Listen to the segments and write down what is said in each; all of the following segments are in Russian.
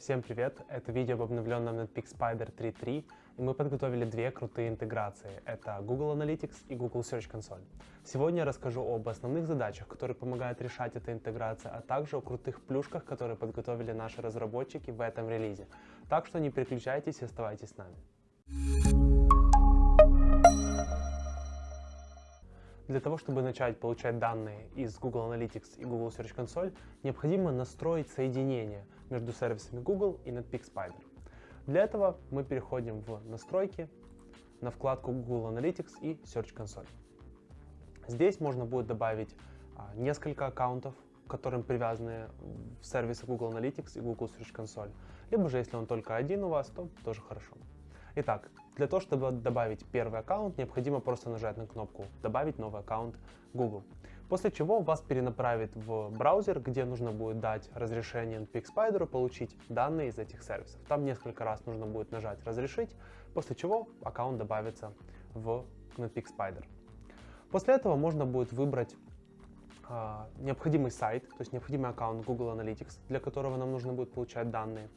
Всем привет! Это видео об обновленном Netpeak Spider 3.3 и мы подготовили две крутые интеграции. Это Google Analytics и Google Search Console. Сегодня я расскажу об основных задачах, которые помогают решать эта интеграция, а также о крутых плюшках, которые подготовили наши разработчики в этом релизе. Так что не переключайтесь и оставайтесь с нами. Для того, чтобы начать получать данные из Google Analytics и Google Search Console, необходимо настроить соединение между сервисами Google и Netpeak Spider. Для этого мы переходим в настройки, на вкладку Google Analytics и Search Console. Здесь можно будет добавить а, несколько аккаунтов, которым привязаны сервисы Google Analytics и Google Search Console. Либо же, если он только один у вас, то тоже хорошо. Итак, для того, чтобы добавить первый аккаунт, необходимо просто нажать на кнопку «Добавить новый аккаунт Google». После чего вас перенаправит в браузер, где нужно будет дать разрешение NPX Spider получить данные из этих сервисов. Там несколько раз нужно будет нажать «Разрешить», после чего аккаунт добавится в NetPeak Spider. После этого можно будет выбрать э, необходимый сайт, то есть необходимый аккаунт Google Analytics, для которого нам нужно будет получать данные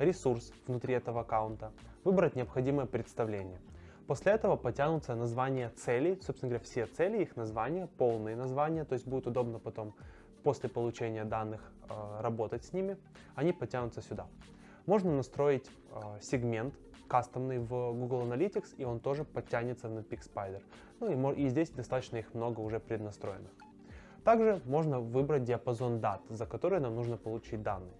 ресурс внутри этого аккаунта, выбрать необходимое представление. После этого потянутся названия целей, собственно говоря, все цели, их названия, полные названия, то есть будет удобно потом после получения данных э, работать с ними, они потянутся сюда. Можно настроить э, сегмент кастомный в Google Analytics, и он тоже подтянется в Netpeak. Ну и, и здесь достаточно их много уже преднастроенных. Также можно выбрать диапазон дат, за который нам нужно получить данные.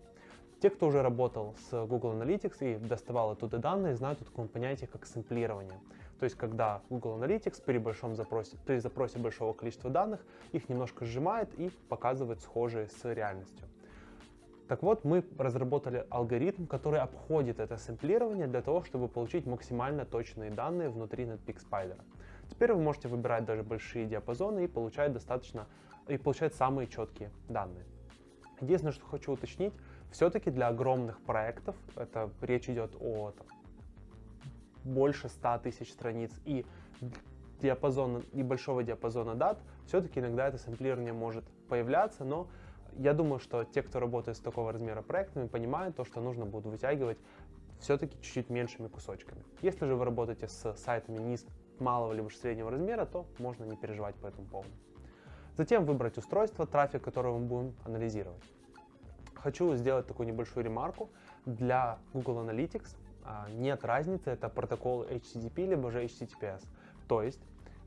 Те, кто уже работал с Google Analytics и доставал оттуда данные, знают о таком понятии, как сэмплирование. То есть, когда Google Analytics при, большом запросе, при запросе большого количества данных их немножко сжимает и показывает схожие с реальностью. Так вот, мы разработали алгоритм, который обходит это сэмплирование для того, чтобы получить максимально точные данные внутри Netpeak Spider. Теперь вы можете выбирать даже большие диапазоны и получать достаточно и получать самые четкие данные. Единственное, что хочу уточнить, все-таки для огромных проектов, это речь идет о там, больше 100 тысяч страниц и диапазона, и большого диапазона дат, все-таки иногда это сэмплирование может появляться, но я думаю, что те, кто работает с такого размера проектами, понимают то, что нужно будет вытягивать все-таки чуть-чуть меньшими кусочками. Если же вы работаете с сайтами низ, малого либо среднего размера, то можно не переживать по этому поводу. Затем выбрать устройство, трафик, который мы будем анализировать. Хочу сделать такую небольшую ремарку. Для Google Analytics а, нет разницы, это протокол HTTP либо же HTTPS. То есть,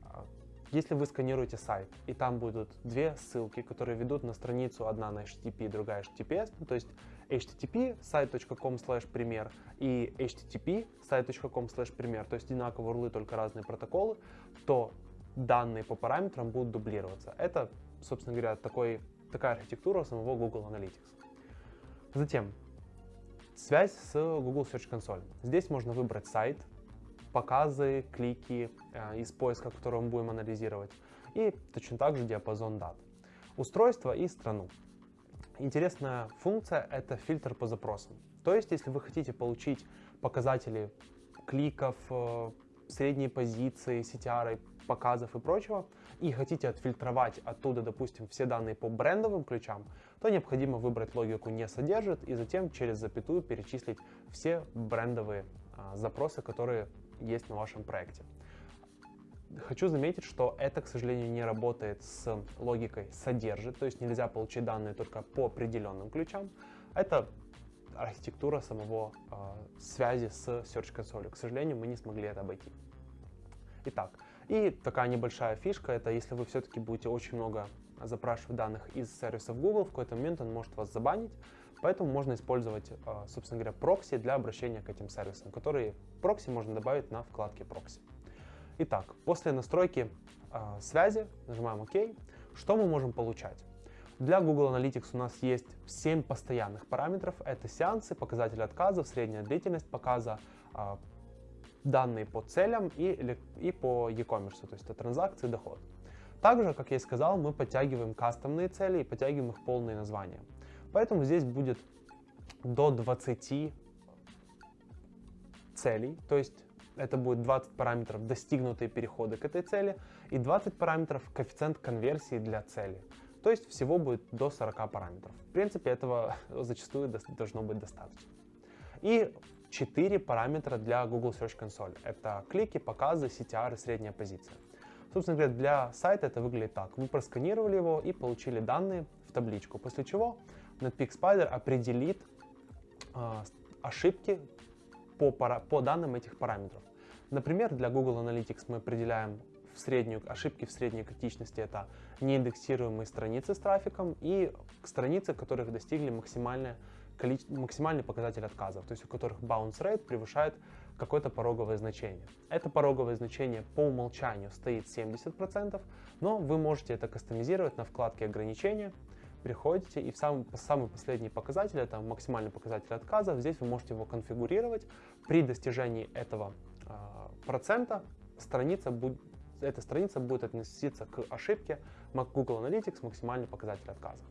а, если вы сканируете сайт, и там будут две ссылки, которые ведут на страницу, одна на HTTP, другая HTTPS, ну, то есть http site.com slash пример и http site.com slash пример, то есть одинаковые урлы, только разные протоколы, то данные по параметрам будут дублироваться. Это, собственно говоря, такой, такая архитектура самого Google Analytics. Затем, связь с Google Search Console. Здесь можно выбрать сайт, показы, клики э, из поиска, который мы будем анализировать, и точно так же диапазон дат. Устройство и страну. Интересная функция — это фильтр по запросам. То есть, если вы хотите получить показатели кликов, средней позиции, CTR, показов и прочего, и хотите отфильтровать оттуда, допустим, все данные по брендовым ключам, то необходимо выбрать логику «не содержит» и затем через запятую перечислить все брендовые а, запросы, которые есть на вашем проекте. Хочу заметить, что это, к сожалению, не работает с логикой «содержит», то есть нельзя получить данные только по определенным ключам. Это архитектура самого э, связи с Search Console. К сожалению, мы не смогли это обойти. Итак, и такая небольшая фишка, это если вы все-таки будете очень много запрашивать данных из сервисов Google, в какой-то момент он может вас забанить, поэтому можно использовать, а, собственно говоря, прокси для обращения к этим сервисам, которые прокси можно добавить на вкладке прокси. Итак, после настройки э, связи нажимаем ОК. Что мы можем получать? Для Google Analytics у нас есть 7 постоянных параметров. Это сеансы, показатели отказов, средняя длительность показа, э, данные по целям и, и по e-commerce, то есть это транзакции, доход. Также, как я и сказал, мы подтягиваем кастомные цели и подтягиваем их полные названия. Поэтому здесь будет до 20 целей, то есть это будет 20 параметров достигнутые переходы к этой цели и 20 параметров коэффициент конверсии для цели. То есть всего будет до 40 параметров. В принципе, этого зачастую должно быть достаточно. И четыре параметра для Google Search Console. Это клики, показы, CTR и средняя позиция. Собственно говоря, для сайта это выглядит так. Вы просканировали его и получили данные в табличку, после чего Netpeak определит э, ошибки по, по данным этих параметров. Например, для Google Analytics мы определяем в среднюю, ошибки в средней критичности это неиндексируемые страницы с трафиком и страницы, которых достигли максимальное максимальный показатель отказов, то есть у которых bounce rate превышает какое-то пороговое значение. Это пороговое значение по умолчанию стоит 70%, но вы можете это кастомизировать на вкладке ограничения, приходите и в самый, самый последний показатель, это максимальный показатель отказов, здесь вы можете его конфигурировать. При достижении этого э, процента страница будет, эта страница будет относиться к ошибке Google Analytics максимальный показатель отказа.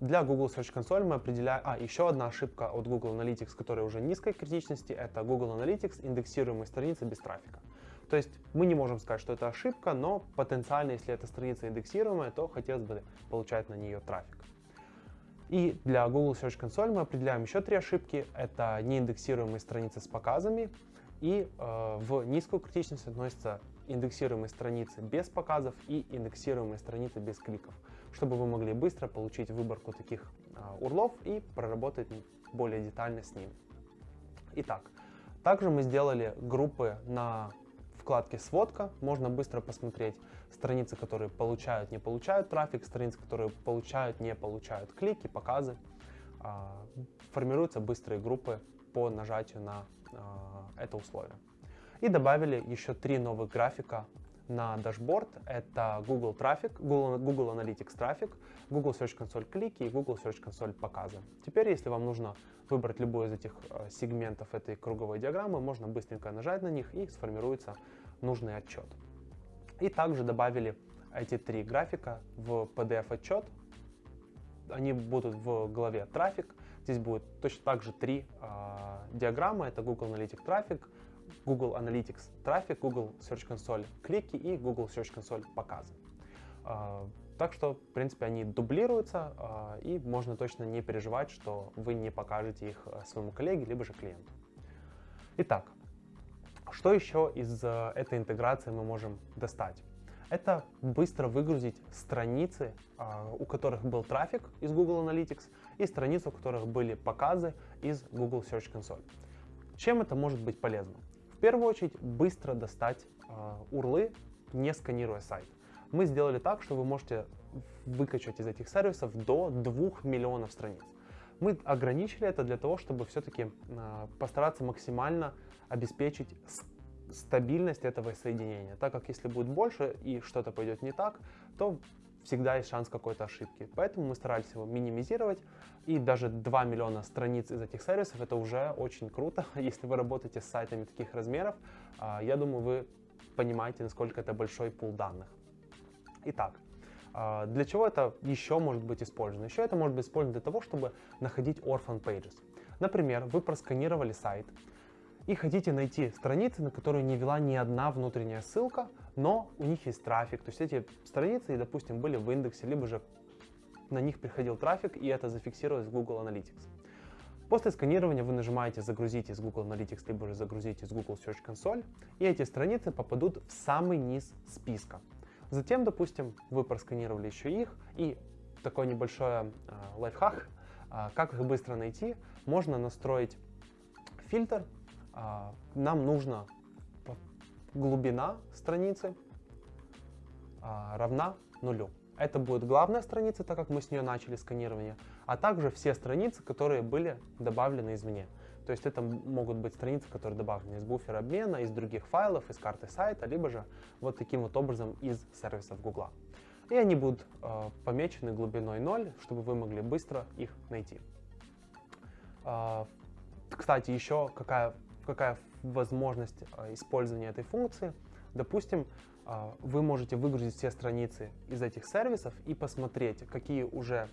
Для Google Search Console мы определяем... А, еще одна ошибка от Google Analytics, которая уже низкой критичности, это Google Analytics индексируемые страницы без трафика. То есть мы не можем сказать, что это ошибка, но потенциально, если эта страница индексируемая, то хотелось бы получать на нее трафик. И для Google Search Console мы определяем еще три ошибки. Это неиндексируемые страницы с показами, и э, в низкую критичность относятся индексируемые страницы без показов и индексируемые страницы без кликов, чтобы вы могли быстро получить выборку таких э, урлов и проработать более детально с ними. Итак, также мы сделали группы на вкладке «Сводка». Можно быстро посмотреть страницы, которые получают, не получают трафик, страницы, которые получают, не получают клики, показы. Э, формируются быстрые группы по нажатию на а, это условие. И добавили еще три новых графика на дашборд. Это Google трафик, Google, Google Analytics трафик, Google Search Console клики и Google Search Console показы. Теперь, если вам нужно выбрать любой из этих а, сегментов этой круговой диаграммы, можно быстренько нажать на них и сформируется нужный отчет. И также добавили эти три графика в PDF-отчет. Они будут в главе трафик, Здесь будет точно так же три э, диаграммы. Это Google Analytics трафик, Google Analytics трафик, Google Search Console клики и Google Search Console показы. Э, так что, в принципе, они дублируются, э, и можно точно не переживать, что вы не покажете их своему коллеге, либо же клиенту. Итак, что еще из этой интеграции мы можем достать? это быстро выгрузить страницы, а, у которых был трафик из Google Analytics, и страницы, у которых были показы из Google Search Console. Чем это может быть полезно? Первую очередь, быстро достать а, урлы, не сканируя сайт. Мы сделали так, что вы можете выкачать из этих сервисов до 2 миллионов страниц. Мы ограничили это для того, чтобы все-таки а, постараться максимально обеспечить стабильность этого соединения, так как если будет больше и что-то пойдет не так, то всегда есть шанс какой-то ошибки. Поэтому мы старались его минимизировать, и даже 2 миллиона страниц из этих сервисов это уже очень круто. Если вы работаете с сайтами таких размеров, а, я думаю, вы понимаете, насколько это большой пул данных. Итак, а, для чего это еще может быть использовано? Еще это может быть использовано для того, чтобы находить orphan pages. Например, вы просканировали сайт, и хотите найти страницы, на которые не вела ни одна внутренняя ссылка, но у них есть трафик. То есть эти страницы, допустим, были в индексе, либо же на них приходил трафик, и это зафиксировалось в Google Analytics. После сканирования вы нажимаете «Загрузить из Google Analytics», либо же «Загрузить из Google Search Console», и эти страницы попадут в самый низ списка. Затем, допустим, вы просканировали еще их, и такой небольшой э, лайфхак, э, как их быстро найти, можно настроить фильтр нам нужна глубина страницы а, равна нулю. Это будет главная страница, так как мы с нее начали сканирование, а также все страницы, которые были добавлены извне. То есть это могут быть страницы, которые добавлены из буфера обмена, из других файлов, из карты сайта, либо же вот таким вот образом из сервисов Google. И они будут э, помечены глубиной 0, чтобы вы могли быстро их найти. Э, кстати, еще какая какая возможность а, использования этой функции. Допустим, а, вы можете выгрузить все страницы из этих сервисов и посмотреть, какие уже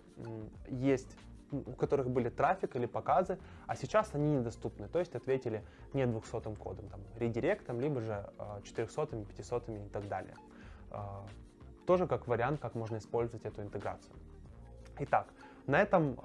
есть у которых были трафик или показы, а сейчас они недоступны, то есть ответили не 200 кодом, там, редиректом, либо же 400, 500 и так далее. А, тоже как вариант, как можно использовать эту интеграцию. Итак, на этом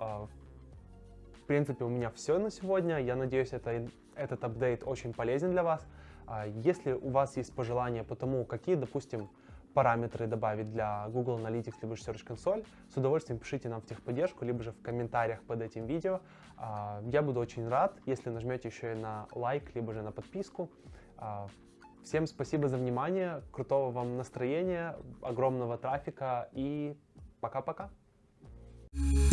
принципе, у меня все на сегодня. Я надеюсь, это, этот апдейт очень полезен для вас. А, если у вас есть пожелания по тому, какие, допустим, параметры добавить для Google Analytics либо же Search Console, с удовольствием пишите нам в техподдержку, либо же в комментариях под этим видео. А, я буду очень рад, если нажмете еще и на лайк, либо же на подписку. А, всем спасибо за внимание, крутого вам настроения, огромного трафика и пока-пока. thank